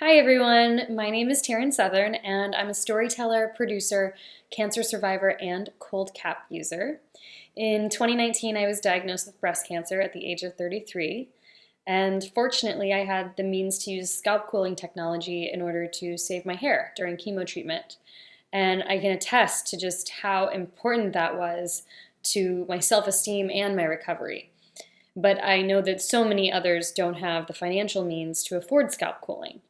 Hi everyone, my name is Taryn Southern and I'm a storyteller, producer, cancer survivor, and cold cap user. In 2019 I was diagnosed with breast cancer at the age of 33 and fortunately I had the means to use scalp cooling technology in order to save my hair during chemo treatment. And I can attest to just how important that was to my self-esteem and my recovery. But I know that so many others don't have the financial means to afford scalp cooling.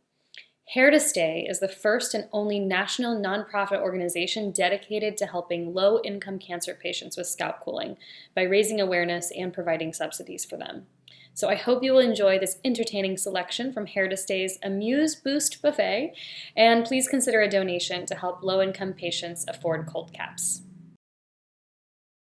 Hair to Stay is the first and only national nonprofit organization dedicated to helping low-income cancer patients with scalp cooling by raising awareness and providing subsidies for them. So I hope you will enjoy this entertaining selection from Hair to Stay's Amuse Boost Buffet, and please consider a donation to help low-income patients afford cold caps.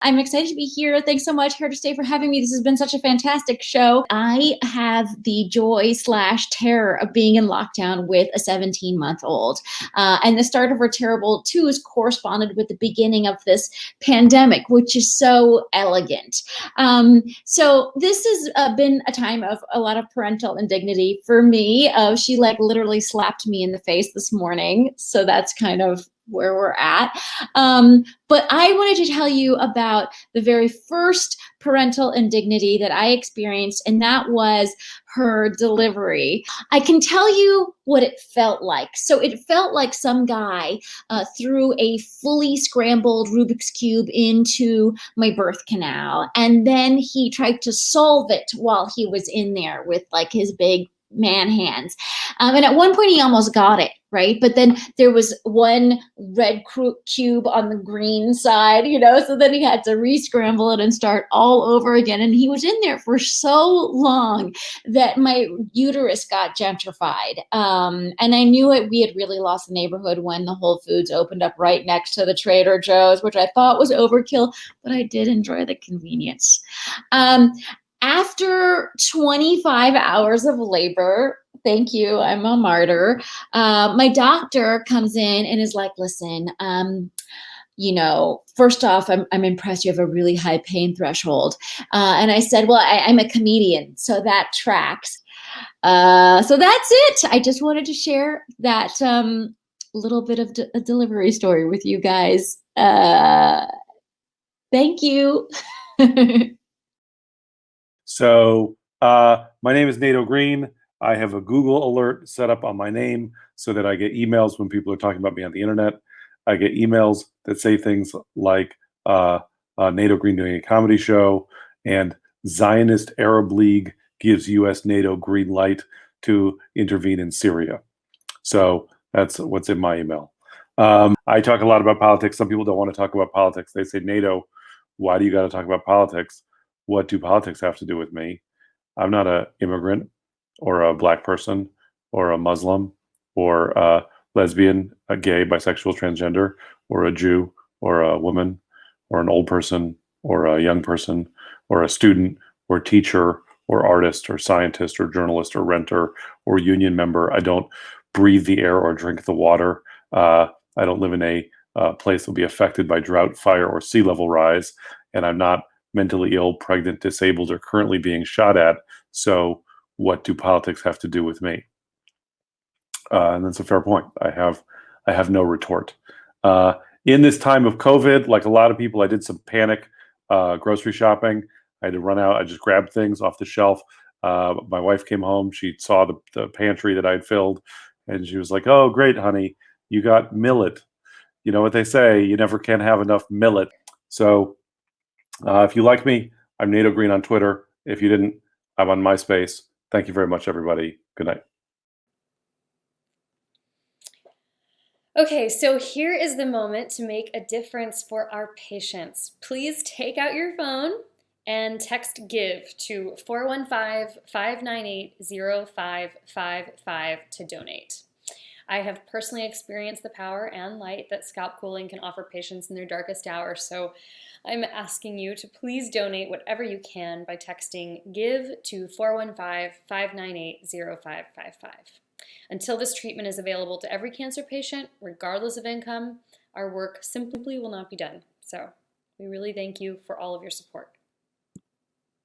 I'm excited to be here. Thanks so much, Hair to Stay, for having me. This has been such a fantastic show. I have the joy slash terror of being in lockdown with a 17 month old. Uh, and the start of Her Terrible 2 is corresponded with the beginning of this pandemic, which is so elegant. Um, so this has uh, been a time of a lot of parental indignity for me. Uh, she like literally slapped me in the face this morning. So that's kind of where we're at. Um, but I wanted to tell you about the very first parental indignity that I experienced, and that was her delivery. I can tell you what it felt like. So it felt like some guy uh, threw a fully scrambled Rubik's Cube into my birth canal, and then he tried to solve it while he was in there with like his big man hands. Um, and at one point he almost got it, right? But then there was one red cube on the green side, you know, so then he had to re-scramble it and start all over again. And he was in there for so long that my uterus got gentrified. Um, and I knew it, we had really lost the neighborhood when the Whole Foods opened up right next to the Trader Joe's, which I thought was overkill, but I did enjoy the convenience. Um, after 25 hours of labor, thank you, I'm a martyr, uh, my doctor comes in and is like, listen, um, you know, first off, I'm, I'm impressed you have a really high pain threshold. Uh, and I said, well, I, am a comedian, so that tracks. Uh, so that's it. I just wanted to share that um, little bit of a delivery story with you guys. Uh, thank you. So uh, my name is Nato Green. I have a Google alert set up on my name so that I get emails when people are talking about me on the internet. I get emails that say things like uh, uh, Nato Green doing a comedy show and Zionist Arab League gives U.S. NATO green light to intervene in Syria. So that's what's in my email. Um, I talk a lot about politics. Some people don't want to talk about politics. They say, Nato, why do you got to talk about politics? What do politics have to do with me? I'm not a immigrant or a black person or a Muslim or a lesbian, a gay, bisexual, transgender, or a Jew or a woman or an old person or a young person or a student or teacher or artist or scientist or journalist or renter or union member. I don't breathe the air or drink the water. Uh, I don't live in a uh, place that will be affected by drought, fire, or sea level rise. And I'm not mentally ill, pregnant, disabled, are currently being shot at. So what do politics have to do with me? Uh, and that's a fair point. I have I have no retort. Uh, in this time of COVID, like a lot of people, I did some panic uh, grocery shopping. I had to run out. I just grabbed things off the shelf. Uh, my wife came home. She saw the, the pantry that I'd filled, and she was like, "Oh, great, honey, you got millet." You know what they say: you never can have enough millet. So uh, if you like me, I'm Nato Green on Twitter. If you didn't, I'm on MySpace. Thank you very much, everybody. Good night. Okay, so here is the moment to make a difference for our patients. Please take out your phone and text GIVE to 415-598-0555 to donate. I have personally experienced the power and light that scalp cooling can offer patients in their darkest hour, so I'm asking you to please donate whatever you can by texting GIVE to 415-598-0555. Until this treatment is available to every cancer patient, regardless of income, our work simply will not be done. So we really thank you for all of your support.